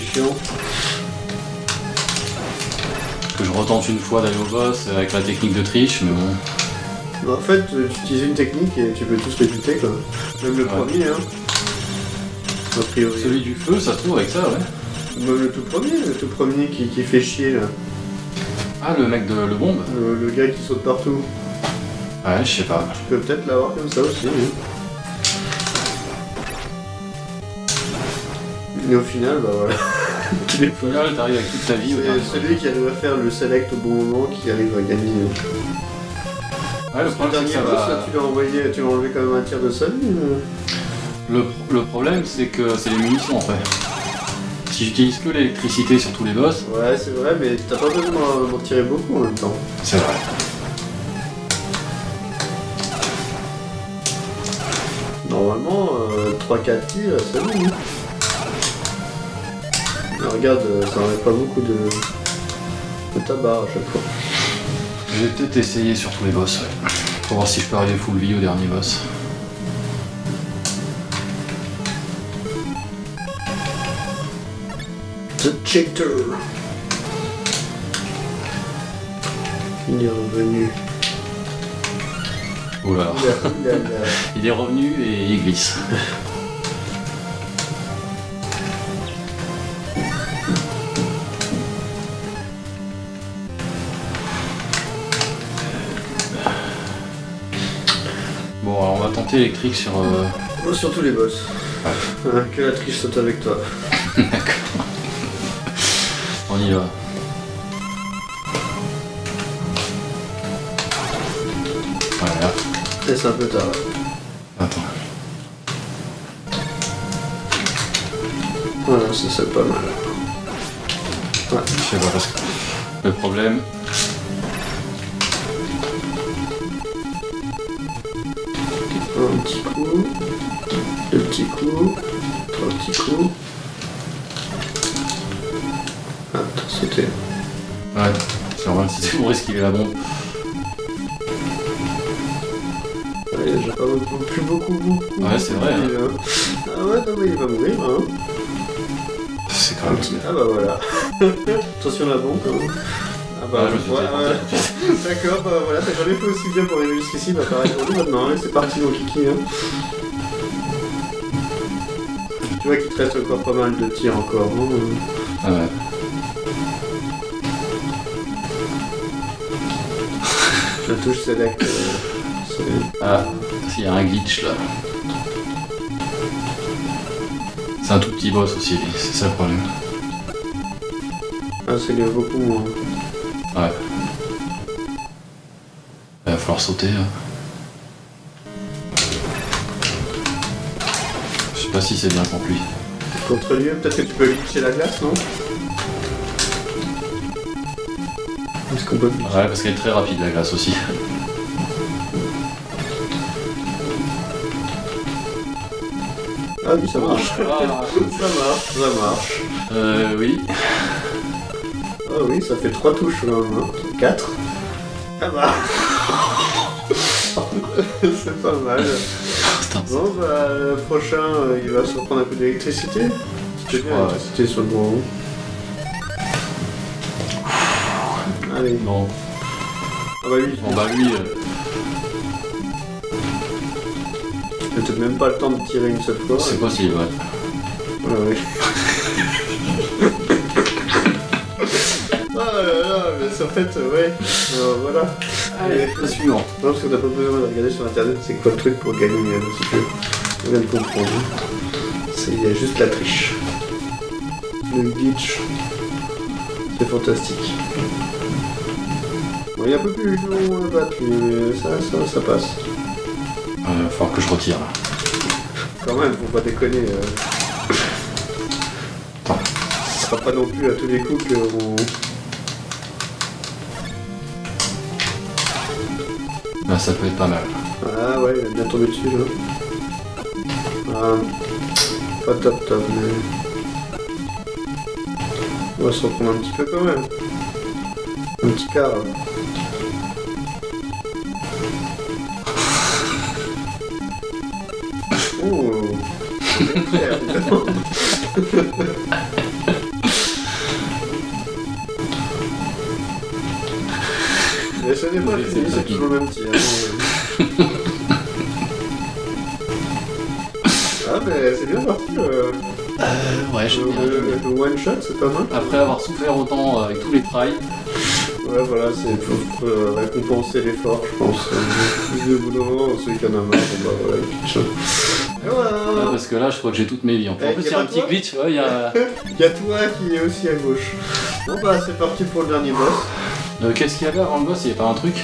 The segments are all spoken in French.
c'est chiant. Que je retente une fois d'aller au boss avec ma technique de triche, mais bon. Mais en fait, euh, tu utilises une technique et tu peux tous les buter quoi. Même le Ouais. premier, hein. A priori. Celui du feu, ça se trouve avec ça, ouais. Même le tout premier, le tout premier qui, qui fait chier là. Ah, le mec de le bombe Le, le gars qui saute partout. Ouais, je sais pas. Tu peux peut-être l'avoir comme ça aussi. oui. Mais au final, bah voilà. T'arrives avec toute ta vie au dernier C'est celui qui arrive à faire le select au bon moment qui arrive à gagner. Ouais, le Le problème, c'est dernier que ça boss, là, va... tu l'as envoyé, tu l'as enlevé quand même un tir de sa vie. euh. Le, le problème, c'est que c'est les munitions après. Si j'utilise que l'électricité sur tous les boss, Ouais, c'est vrai, mais t'as pas besoin d'en d'en tirer beaucoup en même temps. c'est vrai. Normalement, 3-4 tirs, c'est bon. hein. Mais regarde, euh, ça enlève pas beaucoup de, de tabac à chaque fois. Je vais peut-être essayer sur tous les boss, ouais. Pour voir si je peux arriver full vie au dernier boss. The Cheater. Il est revenu. Oula. Il est revenu et il glisse. Bon, alors on va tenter électrique sur... euh, Oh, surtout les boss. Hein, que la triche saute avec toi. D'accord. On y va. Voilà. Et c'est un peu tard. Attends. Voilà, ça c'est pas mal. Je sais pas parce que... Le problème... petit coup, deux petits coups, trois petits coups. Ah, t'as sauté. Ouais, c'est normal, c'était pour esquiver la bombe. Ouais, j'ai pas beaucoup, plus beaucoup, beaucoup. Ouais, c'est vrai, hein. Ah ouais, non mais il va mourir, hein. C'est quand même... Ah bah voilà. Attention la bombe quand même. Ah bah Ouais, je ouais, ouais. D'accord, bah voilà, t'as jamais fait aussi bien pour arriver jusqu'ici, bah pareil pour nous maintenant, allez, c'est parti mon kiki. Hein. Tu vois qu'il te reste encore pas mal de tirs encore. Hein. Ah ouais. La touche select. euh, Ah, il y a un glitch là. C'est un tout petit boss aussi, c'est ça le problème. Ah, c'est beaucoup moins. Ouais. Il va falloir sauter. hein. Je sais pas si c'est bien contre lui. Contre lui, peut-être que tu peux glitcher la glace, non? Est-ce qu'on peut Ouais, parce qu'elle est très rapide la glace aussi. Ah oui, ça marche. Ah, Ça marche, ça marche. euh, oui. Ah oui, ça fait 3 touches là, hein. 4. Ah bah C'est pas mal. Bon bah le prochain euh, il va se reprendre un peu d'électricité. Je bien crois, l'électricité sur le bon. Allez. Bon, Ah bah lui, bon bah lui, euh, peut-être même pas le temps de tirer une seule fois. c'est possible, ouais. Ouais, ouais. en fait, euh, ouais. Euh, voilà. Allez, le suivant. Non, parce qu'on n'a pas besoin de regarder sur internet c'est quoi le truc pour gagner un petit peu. On vient de comprendre. Il y a juste la triche. Le glitch. C'est fantastique. Bon, il est un peu plus long à battre, mais ça, ça, ça passe. Euh, falloir que je retire là. Quand même, faut pas déconner. Euh... Ce sera pas non plus à tous les coups que Là, ça peut être pas mal. Ah ouais, il a bien tombé dessus là. Ah, pas top top, mais. On va se reprendre un petit peu quand même. Un petit quart. là. Et ce n'est pas fini, c'est toujours le même tir. hein, ah, mais c'est bien parti. euh, Euh, ouais, j'aime bien. j'aime bien. le, le one shot, c'est pas mal. Après avoir souffert autant euh, avec tous les trails, Ouais, voilà, c'est pour euh, récompenser l'effort, je pense. Euh, bout d'un moment, celui qui en a marre, bah voilà, il pitch. Et Ouais, parce que là, je crois que j'ai toutes mes vies. En plus, Eh, en plus, il y a un petit glitch. Ouais, il y a... Il y a toi qui est aussi à gauche. Bon bah, c'est parti pour le dernier boss. Euh, Qu'est-ce qu'il y avait avant le boss Il y avait pas un truc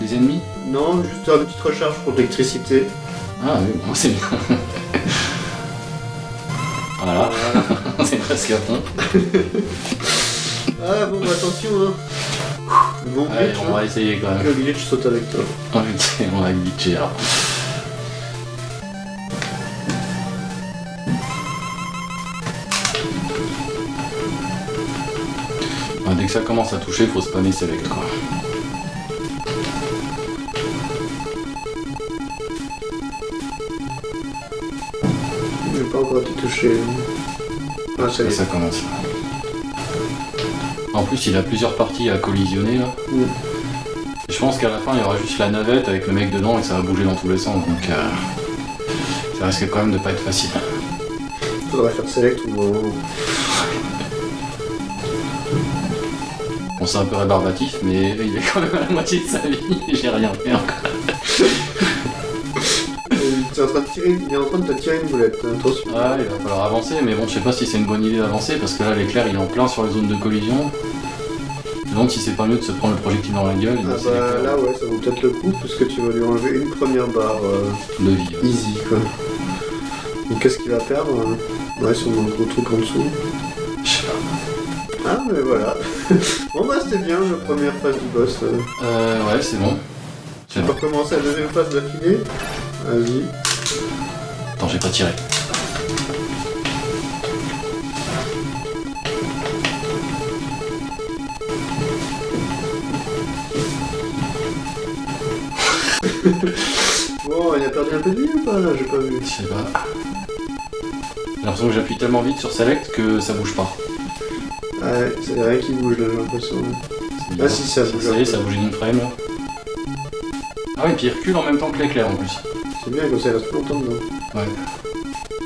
Des ennemis Non, juste une petite recharge pour l'électricité. Ah oui, bon, c'est bien. voilà, c'est presque à fond. Ah bon, bah attention, hein. Allez, glitch, on va hein. essayer quand même. Le glitch saute avec toi. Ok, on va glitcher alors. Ça commence à toucher, faut spammer select quoi. Il n'a pas encore été touché. Ah, ça y Là, est. ça commence. En plus, il a plusieurs parties à collisionner là. Je pense qu'à la fin, il y aura juste la navette avec le mec dedans et ça va bouger dans tous les sens. Donc, euh, ça risque quand même de pas être facile. Faudrait faire select ou. Bon, c'est un peu rébarbatif, mais il est quand même à la moitié de sa vie. J'ai rien fait encore. Il est en train de tirer, il est en train de te tirer une boulette, attention. Ah, il va falloir avancer, mais bon, je sais pas si c'est une bonne idée d'avancer parce que là, l'éclair il est en plein sur les zones de collision. Je me demande si c'est pas mieux de se prendre le projectile dans la gueule Ah bah là ouais, ça vaut peut-être le coup puisque tu vas lui enlever une première barre euh, de vie. ouais. easy quoi. Donc qu'est-ce qu'il va perdre euh Ouais, sur mon gros truc en dessous. Ah mais voilà. bon bah c'était bien la première phase du boss. euh. Ouais, c'est bon. C'est On bon. va recommencer la deuxième phase d'affilée. Vas-y. Attends, j'ai pas tiré. Bon, il a perdu un peu de vie ou pas là J'ai pas vu. Je sais pas. J'ai l'impression que j'appuie tellement vite sur Select que ça bouge pas. Ouais, c'est rien qui bouge là, j'ai l'impression. Ah, si, ça bouge Ça y est, ça bouge d'une frame là. Ah oui, puis il recule en même temps que l'éclair en plus. C'est bien comme ça, il reste plus longtemps dedans. Ouais.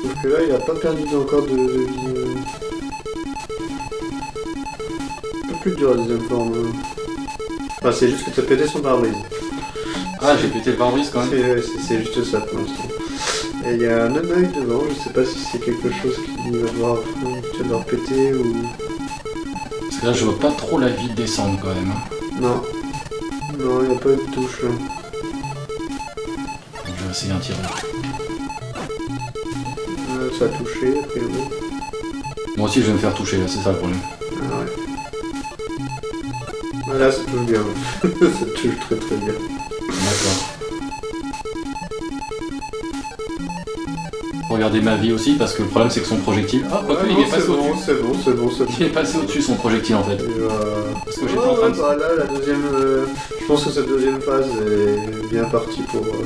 Sauf que là, il a pas perdu encore de, de vie. euh. Un peu plus dur la deuxième forme. hein. Enfin, c'est juste que t'as pété son pare-brise. Ah, j'ai pété le pare-brise quand même. C'est juste ça pour l'instant. Et il y a un œil devant, je sais pas si c'est quelque chose qui va devoir, que tu vas devoir péter ou. Là, je vois pas trop la vie descendre quand même. hein. Non. Non, il n'y a pas eu de touche là. Donc, je vais essayer un tir. Euh, ça a touché, a priori. Moi aussi, je vais me faire toucher là, c'est ça le problème. Ah ouais. Voilà, ça touche bien. ça touche très très bien. D'accord. Regardez ma vie aussi, parce que le problème c'est que son projectile. Ah, Ouais, il non, est passé bon, au-dessus. c'est bon, c'est bon, c'est bon. Il est passé au-dessus son projectile en fait. Euh, Parce que j'étais ouais, en train ouais, de. bah là, la deuxième. euh, je pense que cette deuxième phase est bien partie pour. euh,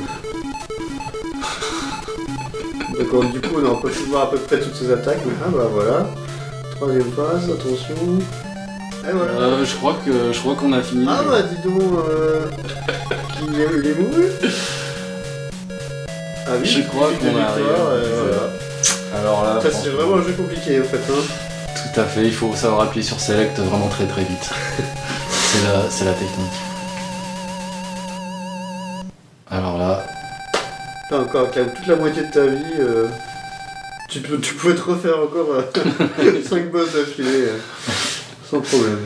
D'accord, du coup, on peut voir à peu près toutes ses attaques, mais ah bah voilà. Troisième phase, attention. Et voilà. Euh, je crois que je crois qu'on a fini. Ah bah dis donc, euh... il, est, il est mouru Ah oui, Je crois qu'on arrive. euh, voilà. Alors là, Ça c'est vraiment un jeu compliqué en fait. Hein. tout à fait, il faut savoir appuyer sur Select vraiment très très vite. c'est la, la technique. Alors là, T'as encore t'as toute la moitié de ta vie. euh, Tu, peux, tu pouvais te refaire encore 5 boss d'affilée euh, sans problème.